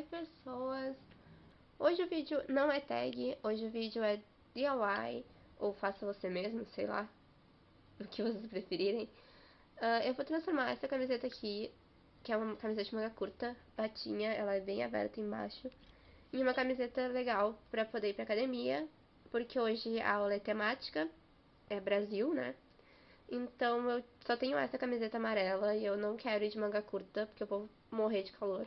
pessoas! Hoje o vídeo não é tag, hoje o vídeo é DIY, ou faça você mesmo, sei lá, o que vocês preferirem. Uh, eu vou transformar essa camiseta aqui, que é uma camiseta de manga curta, patinha, ela é bem aberta embaixo, em uma camiseta legal pra poder ir pra academia, porque hoje a aula é temática, é Brasil, né? Então eu só tenho essa camiseta amarela e eu não quero ir de manga curta, porque eu vou morrer de calor.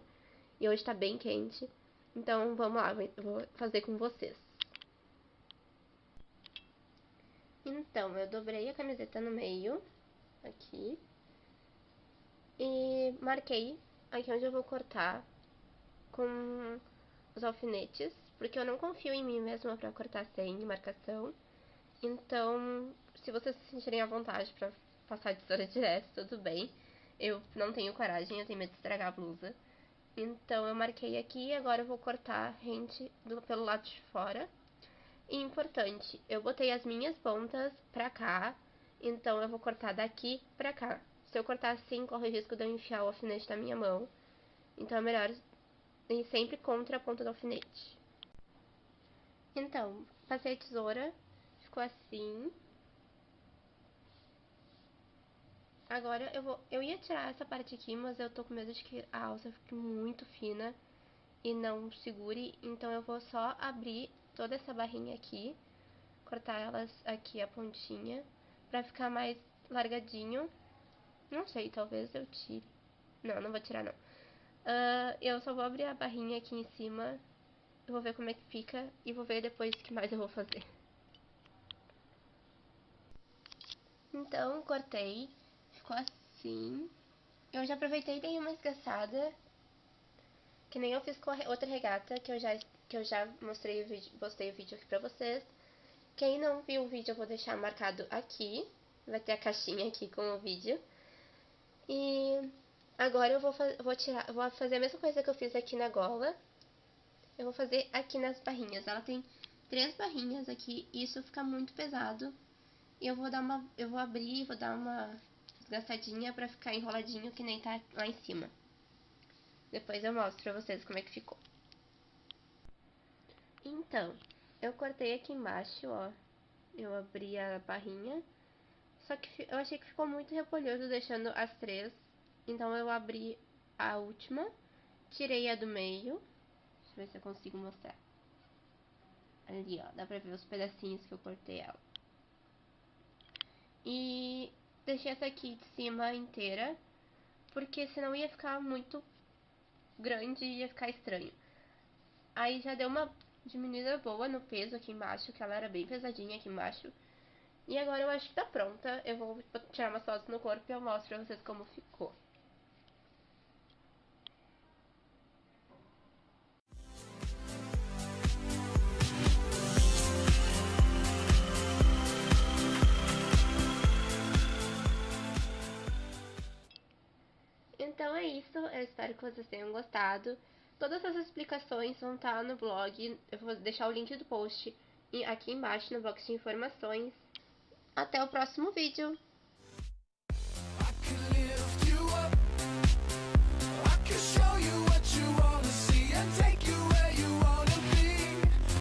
E hoje tá bem quente. Então vamos lá, vou fazer com vocês. Então, eu dobrei a camiseta no meio, aqui. E marquei aqui onde eu vou cortar com os alfinetes, porque eu não confio em mim mesma pra cortar sem marcação. Então, se vocês se sentirem à vontade pra passar de tesoura direto, tudo bem. Eu não tenho coragem, eu tenho medo de estragar a blusa. Então, eu marquei aqui e agora eu vou cortar rente do, pelo lado de fora. E importante, eu botei as minhas pontas pra cá, então eu vou cortar daqui pra cá. Se eu cortar assim, corre o risco de eu enfiar o alfinete na minha mão. Então é melhor ir sempre contra a ponta do alfinete. Então, passei a tesoura, ficou assim. Agora eu vou, eu ia tirar essa parte aqui, mas eu tô com medo de que a alça fique muito fina e não segure, então eu vou só abrir toda essa barrinha aqui, cortar elas aqui a pontinha, pra ficar mais largadinho. Não sei, talvez eu tire. Não, não vou tirar não. Uh, eu só vou abrir a barrinha aqui em cima, eu vou ver como é que fica e vou ver depois o que mais eu vou fazer. Então, cortei ficou assim. Eu já aproveitei e dei uma esgaçada. Que nem eu fiz com a outra regata, que eu já, que eu já mostrei o vídeo, postei o vídeo aqui pra vocês. Quem não viu o vídeo, eu vou deixar marcado aqui. Vai ter a caixinha aqui com o vídeo. E agora eu vou, vou tirar, vou fazer a mesma coisa que eu fiz aqui na gola. Eu vou fazer aqui nas barrinhas. Ela tem três barrinhas aqui, isso fica muito pesado. E eu vou dar uma, eu vou abrir, vou dar uma desgastadinha pra ficar enroladinho que nem tá lá em cima. Depois eu mostro pra vocês como é que ficou. Então, eu cortei aqui embaixo, ó. Eu abri a barrinha. Só que eu achei que ficou muito repolhoso deixando as três. Então eu abri a última. Tirei a do meio. Deixa eu ver se eu consigo mostrar. Ali, ó. Dá pra ver os pedacinhos que eu cortei ela. E deixei essa aqui de cima inteira, porque senão ia ficar muito grande e ia ficar estranho. Aí já deu uma diminuída boa no peso aqui embaixo, que ela era bem pesadinha aqui embaixo. E agora eu acho que tá pronta. Eu vou tirar umas fotos no corpo e eu mostro pra vocês como ficou. É isso, eu espero que vocês tenham gostado. Todas as explicações vão estar no blog, eu vou deixar o link do post aqui embaixo no box de informações. Até o próximo vídeo!